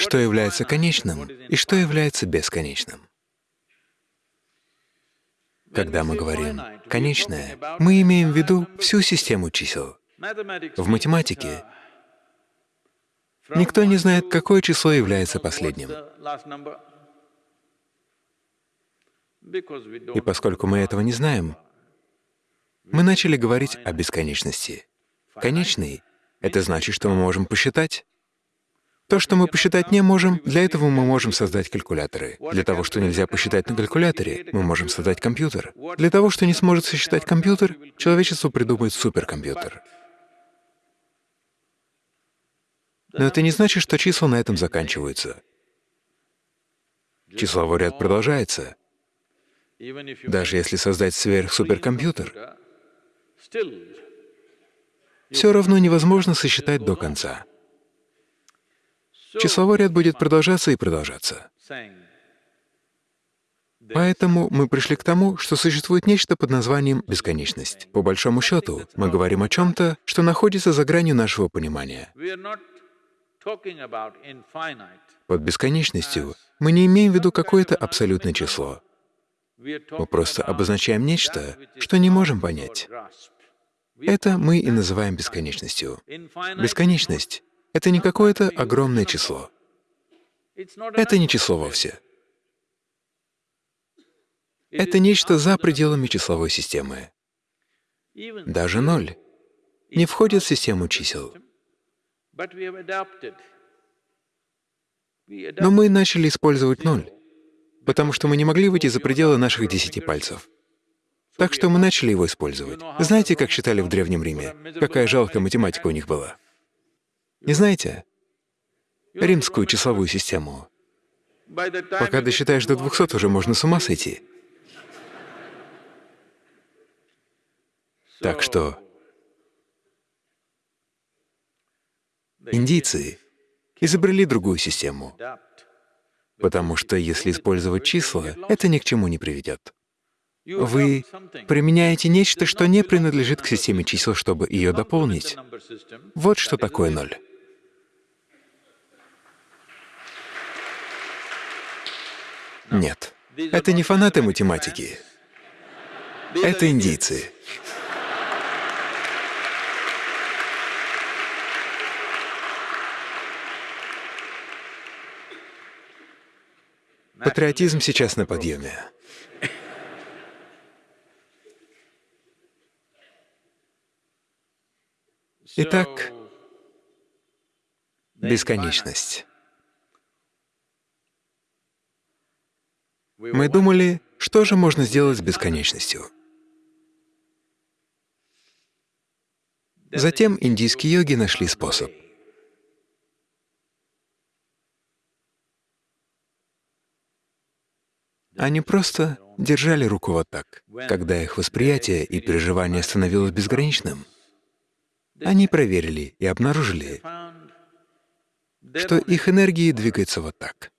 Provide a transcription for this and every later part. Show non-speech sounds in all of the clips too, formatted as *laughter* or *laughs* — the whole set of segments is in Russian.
что является конечным и что является бесконечным. Когда мы говорим «конечное», мы имеем в виду всю систему чисел. В математике никто не знает, какое число является последним. И поскольку мы этого не знаем, мы начали говорить о бесконечности. Конечный — это значит, что мы можем посчитать. То, что мы посчитать не можем, для этого мы можем создать калькуляторы. Для того, что нельзя посчитать на калькуляторе, мы можем создать компьютер. Для того, что не сможет сосчитать компьютер, человечество придумает суперкомпьютер. Но это не значит, что числа на этом заканчиваются. Числовой ряд продолжается. Даже если создать сверхсуперкомпьютер, все равно невозможно сосчитать до конца. Числовой ряд будет продолжаться и продолжаться. Поэтому мы пришли к тому, что существует нечто под названием бесконечность. По большому счету, мы говорим о чем-то, что находится за гранью нашего понимания. Под бесконечностью мы не имеем в виду какое-то абсолютное число. Мы просто обозначаем нечто, что не можем понять. Это мы и называем бесконечностью. Бесконечность — это не какое-то огромное число. Это не число вовсе. Это нечто за пределами числовой системы. Даже ноль не входит в систему чисел. Но мы начали использовать ноль потому что мы не могли выйти за пределы наших десяти пальцев. Так что мы начали его использовать. Знаете, как считали в Древнем Риме? Какая жалкая математика у них была? Не знаете? Римскую числовую систему. Пока досчитаешь до 200, уже можно с ума сойти. Так что индийцы изобрели другую систему потому что если использовать числа, это ни к чему не приведет. Вы применяете нечто, что не принадлежит к системе чисел, чтобы ее дополнить. Вот что такое ноль. Нет, это не фанаты математики. Это индийцы. Патриотизм сейчас на подъеме. Итак, бесконечность. Мы думали, что же можно сделать с бесконечностью. Затем индийские йоги нашли способ. Они просто держали руку вот так. Когда их восприятие и переживание становилось безграничным, они проверили и обнаружили, что их энергии двигаются вот так.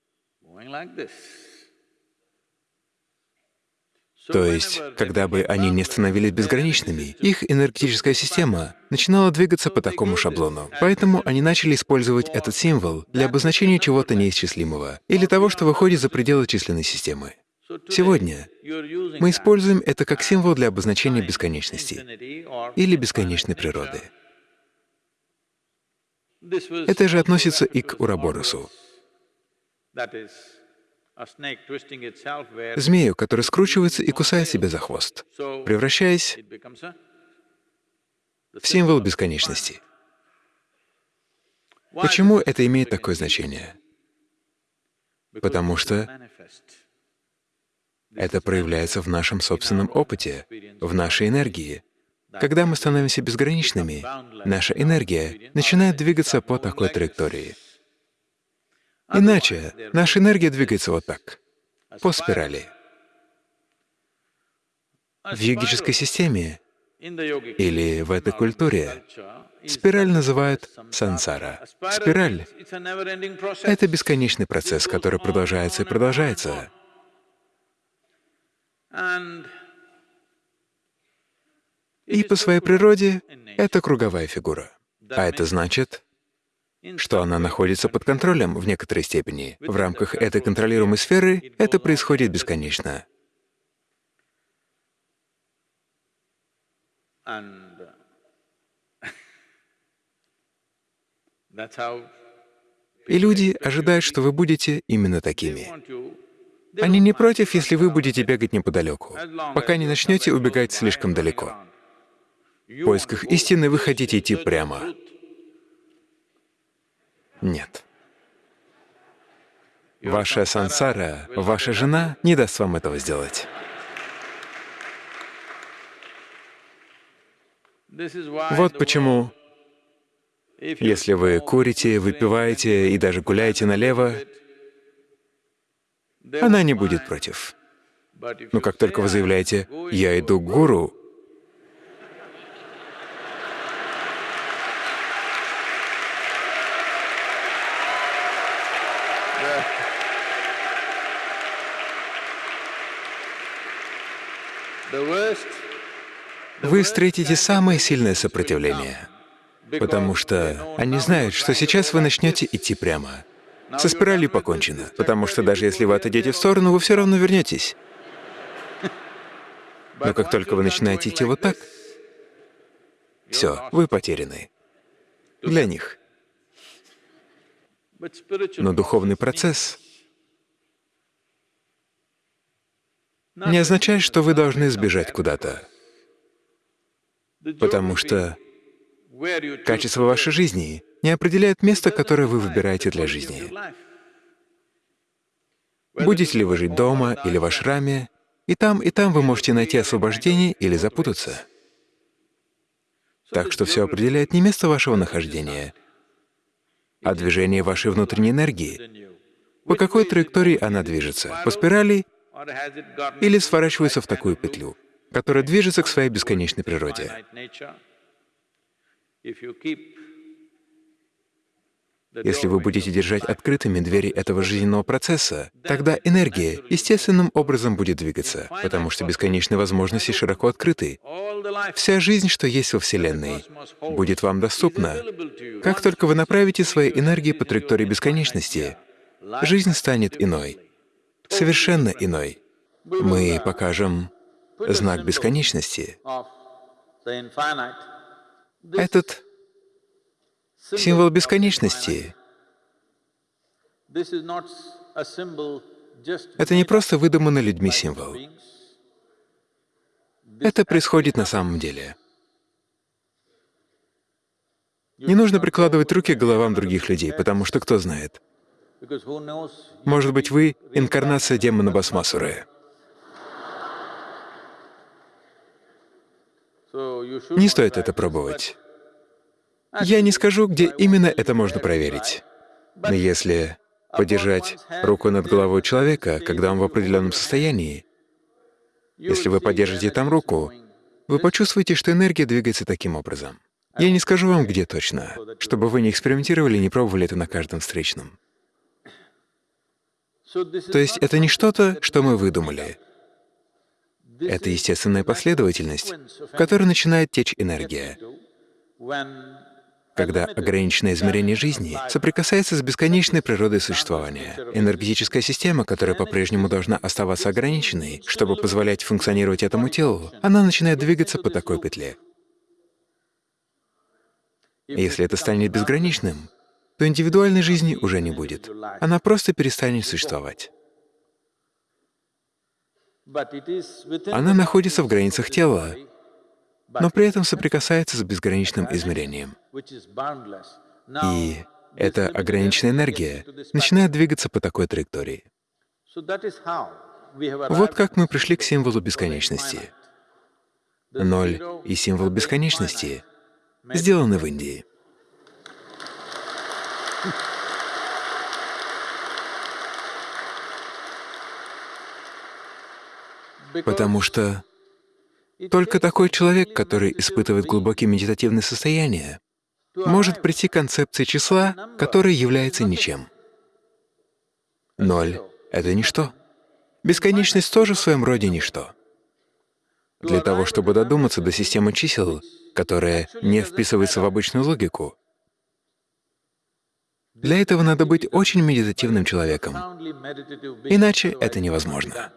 То есть, когда бы они не становились безграничными, их энергетическая система начинала двигаться по такому шаблону. Поэтому они начали использовать этот символ для обозначения чего-то неисчислимого или того, что выходит за пределы численной системы. Сегодня мы используем это как символ для обозначения бесконечности или бесконечной природы. Это же относится и к Ураборосу, змею, который скручивается и кусает себя за хвост, превращаясь в символ бесконечности. Почему это имеет такое значение? Потому что это проявляется в нашем собственном опыте, в нашей энергии. Когда мы становимся безграничными, наша энергия начинает двигаться по такой траектории. Иначе наша энергия двигается вот так, по спирали. В йогической системе или в этой культуре спираль называют сансара. Спираль — это бесконечный процесс, который продолжается и продолжается. И по своей природе это круговая фигура. А это значит, что она находится под контролем в некоторой степени. В рамках этой контролируемой сферы это происходит бесконечно. *laughs* И люди ожидают, что вы будете именно такими. Они не против, если вы будете бегать неподалеку, пока не начнете убегать слишком далеко. В поисках истины вы хотите идти прямо. Нет. Ваша сансара, ваша жена не даст вам этого сделать. Вот почему, если вы курите, выпиваете и даже гуляете налево, она не будет против. Но как только вы заявляете «я иду к гуру», вы встретите самое сильное сопротивление, потому что они знают, что сейчас вы начнете идти прямо. Со спиралью покончено, потому что даже если вы отойдете в сторону, вы все равно вернетесь. Но как только вы начинаете идти вот так, все, вы потеряны. Для них. Но духовный процесс не означает, что вы должны сбежать куда-то, потому что качество вашей жизни не определяет место, которое вы выбираете для жизни. Будете ли вы жить дома или в ашраме, и там, и там вы можете найти освобождение или запутаться. Так что все определяет не место вашего нахождения, а движение вашей внутренней энергии. По какой траектории она движется? По спирали или сворачивается в такую петлю, которая движется к своей бесконечной природе? Если вы будете держать открытыми двери этого жизненного процесса, тогда энергия естественным образом будет двигаться, потому что бесконечные возможности широко открыты. Вся жизнь, что есть во Вселенной, будет вам доступна. Как только вы направите свои энергии по траектории бесконечности, жизнь станет иной, совершенно иной. Мы покажем знак бесконечности. Этот символ бесконечности. Это не просто выдуманный людьми символ. Это происходит на самом деле. Не нужно прикладывать руки к головам других людей, потому что кто знает. Может быть, вы — инкарнация демона Басмасуры. Не стоит это пробовать. Я не скажу, где именно это можно проверить. Но если подержать руку над головой человека, когда он в определенном состоянии, если вы подержите там руку, вы почувствуете, что энергия двигается таким образом. Я не скажу вам, где точно, чтобы вы не экспериментировали и не пробовали это на каждом встречном. То есть это не что-то, что мы выдумали. Это естественная последовательность, в которой начинает течь энергия когда ограниченное измерение жизни соприкасается с бесконечной природой существования. Энергетическая система, которая по-прежнему должна оставаться ограниченной, чтобы позволять функционировать этому телу, она начинает двигаться по такой петле. если это станет безграничным, то индивидуальной жизни уже не будет. Она просто перестанет существовать. Она находится в границах тела, но при этом соприкасается с безграничным измерением. И эта ограниченная энергия начинает двигаться по такой траектории. Вот как мы пришли к символу бесконечности. Ноль и символ бесконечности сделаны в Индии. *laughs* Потому что только такой человек, который испытывает глубокие медитативные состояния, может прийти к концепции числа, которое является ничем. Ноль — это ничто. Бесконечность тоже в своем роде ничто. Для того, чтобы додуматься до системы чисел, которая не вписывается в обычную логику, Для этого надо быть очень медитативным человеком, иначе это невозможно.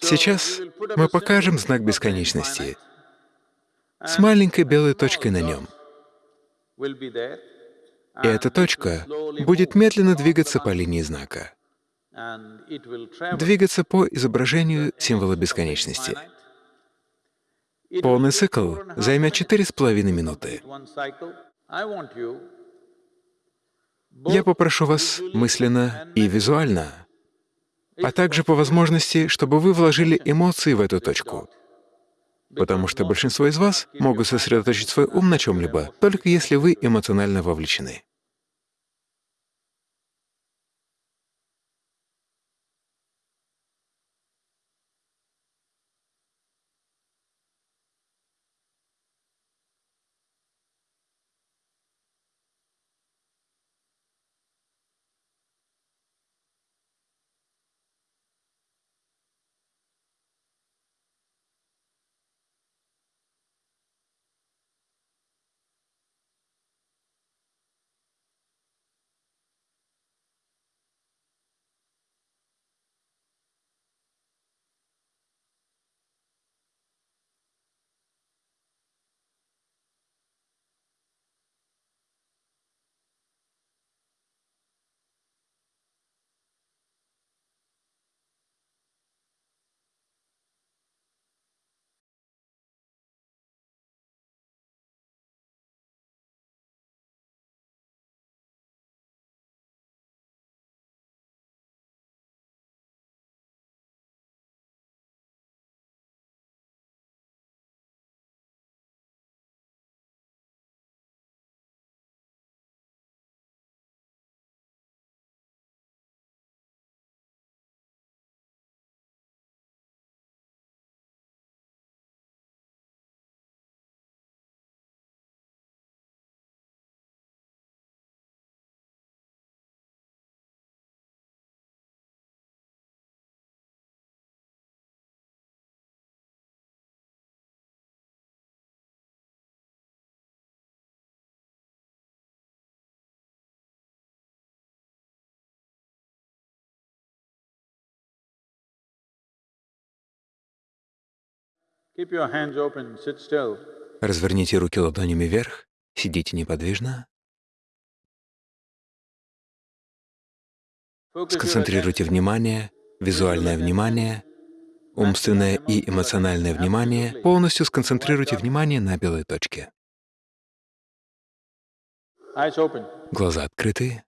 Сейчас мы покажем знак бесконечности с маленькой белой точкой на нем. И эта точка будет медленно двигаться по линии знака, двигаться по изображению символа бесконечности. Полный цикл займет четыре с половиной минуты. Я попрошу вас мысленно и визуально, а также по возможности, чтобы вы вложили эмоции в эту точку, потому что большинство из вас могут сосредоточить свой ум на чем-либо, только если вы эмоционально вовлечены. Разверните руки ладонями вверх, сидите неподвижно, сконцентрируйте внимание, визуальное внимание, умственное и эмоциональное внимание, полностью сконцентрируйте внимание на белой точке. Глаза открыты,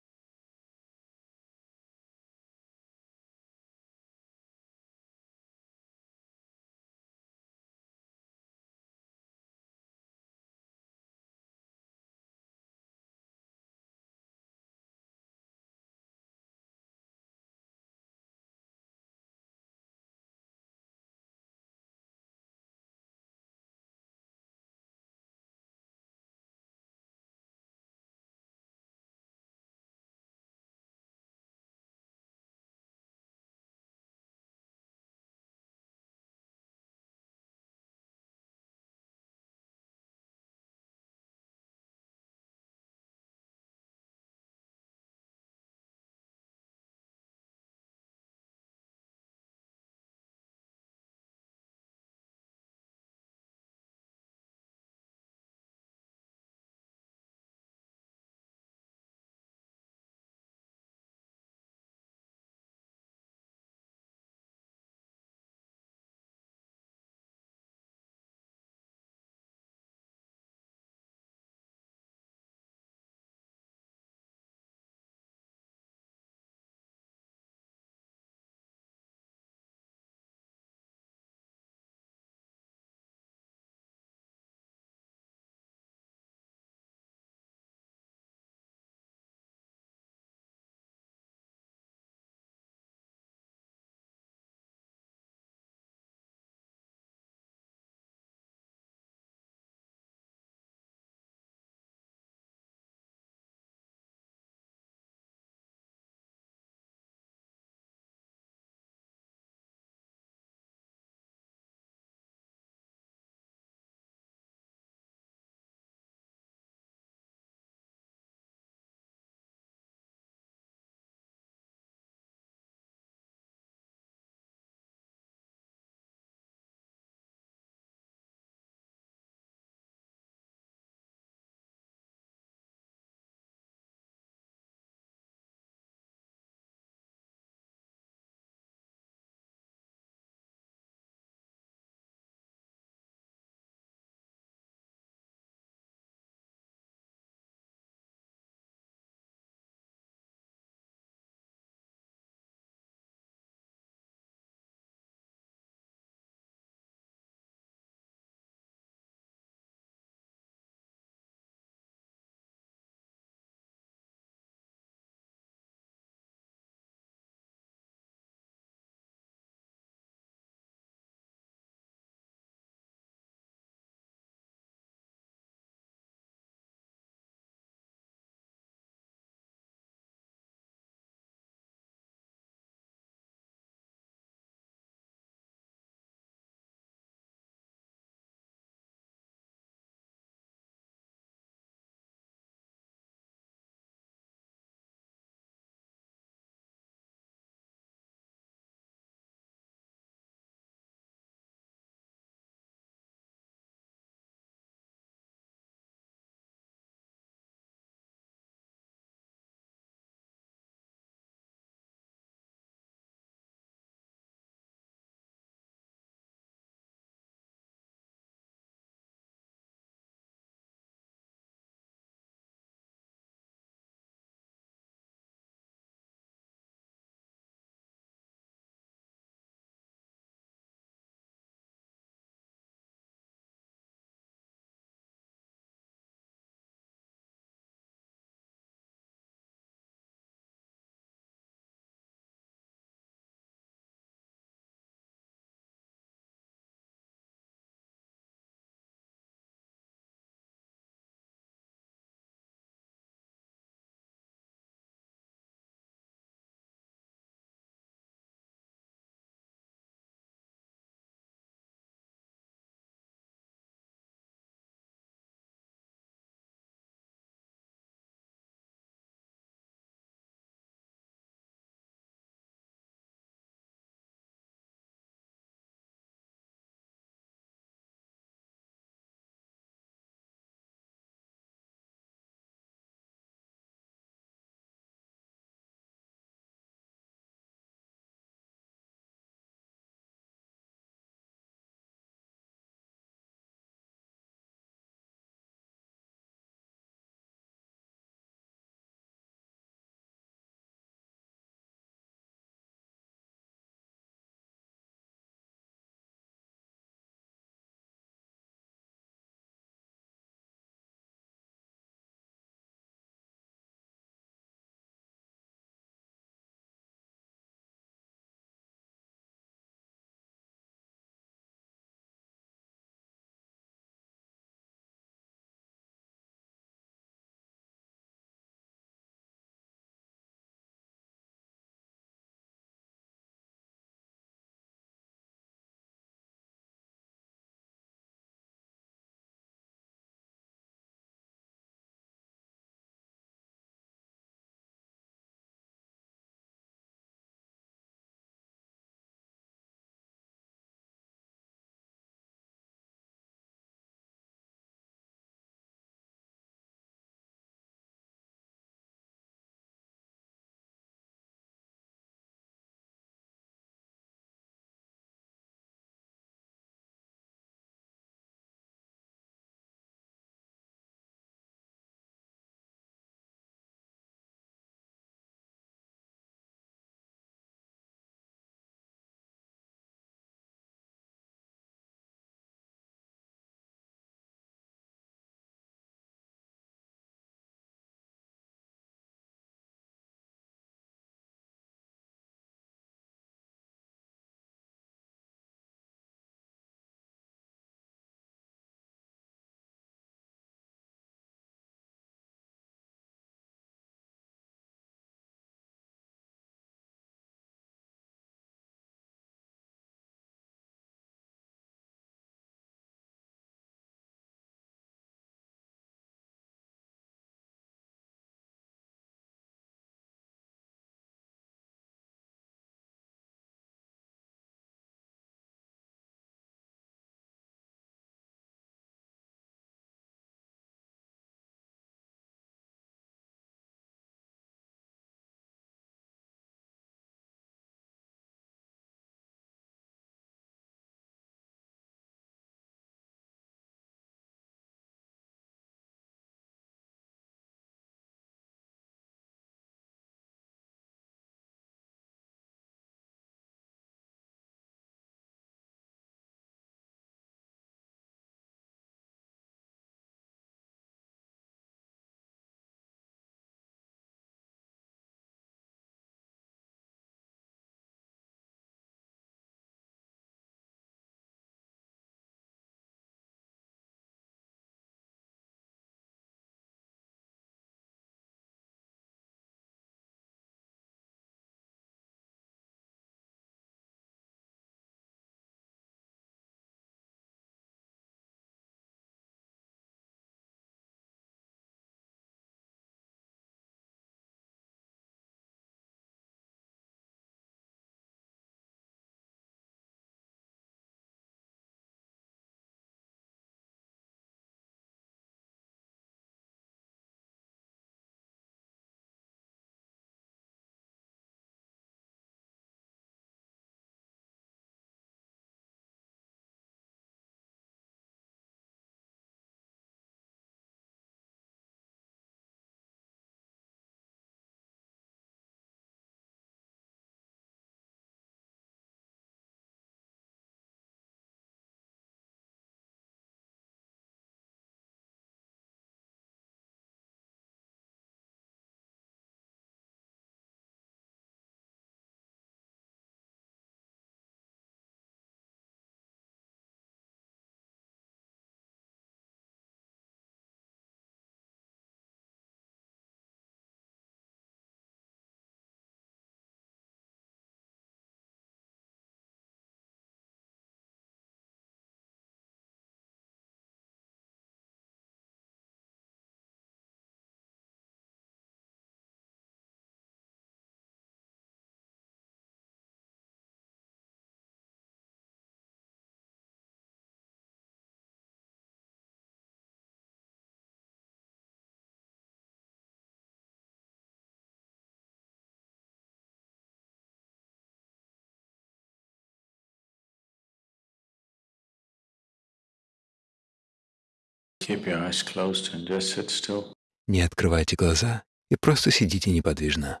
Не открывайте глаза и просто сидите неподвижно.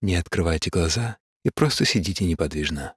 Не открывайте глаза и просто сидите неподвижно.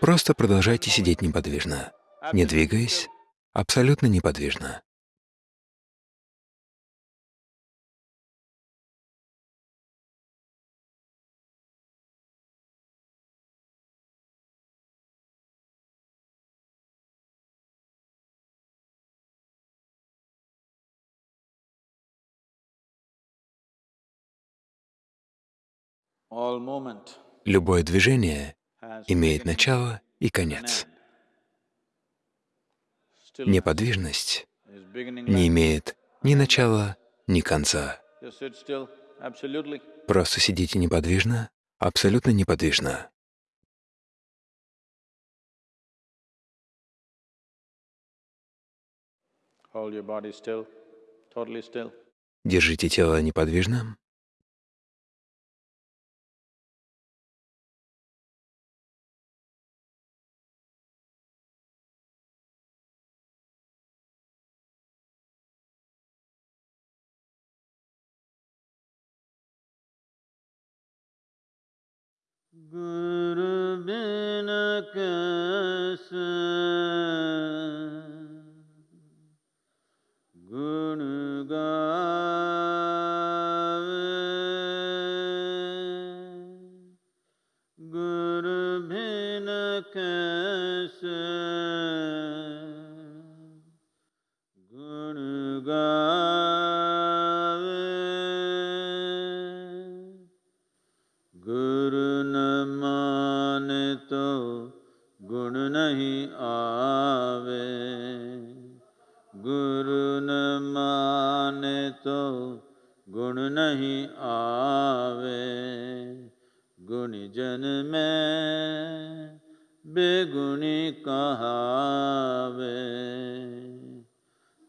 Просто продолжайте сидеть неподвижно, не двигаясь, абсолютно неподвижно. Любое движение имеет начало и конец. Неподвижность не имеет ни начала, ни конца. Просто сидите неподвижно, абсолютно неподвижно. Держите тело неподвижным, good.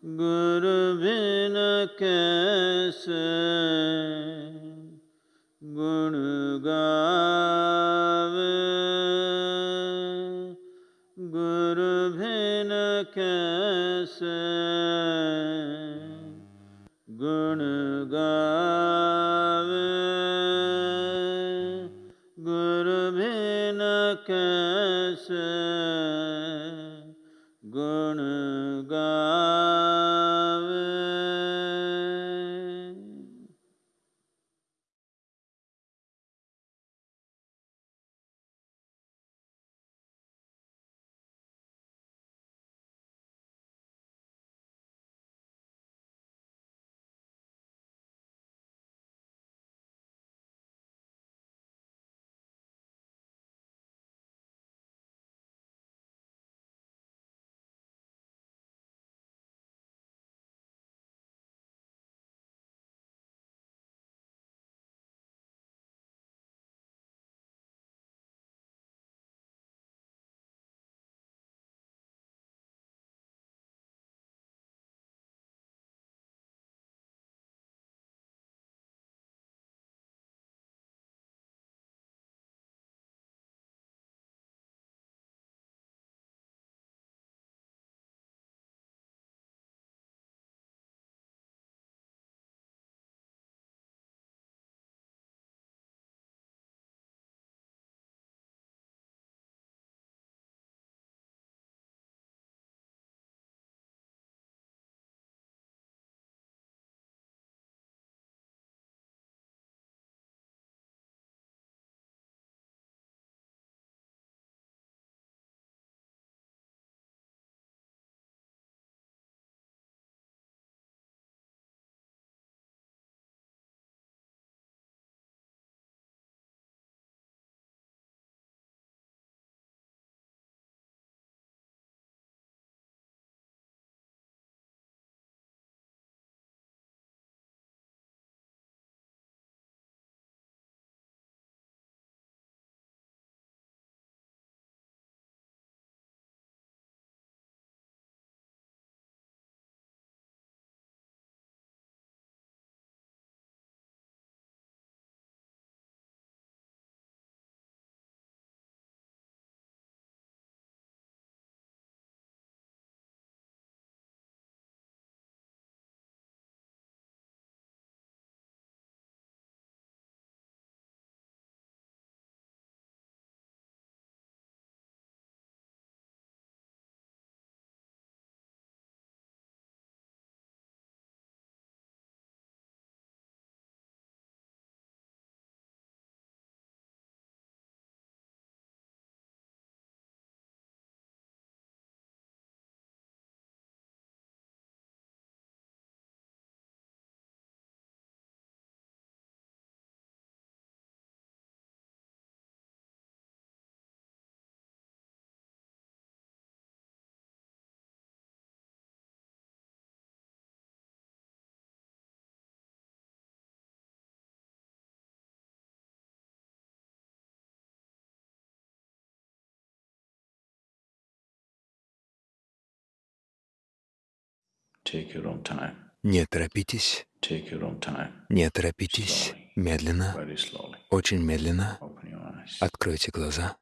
गुरु बिन कैसे Не торопитесь, Take your own time. не торопитесь. Медленно, Very slowly. очень медленно Open your eyes. откройте глаза.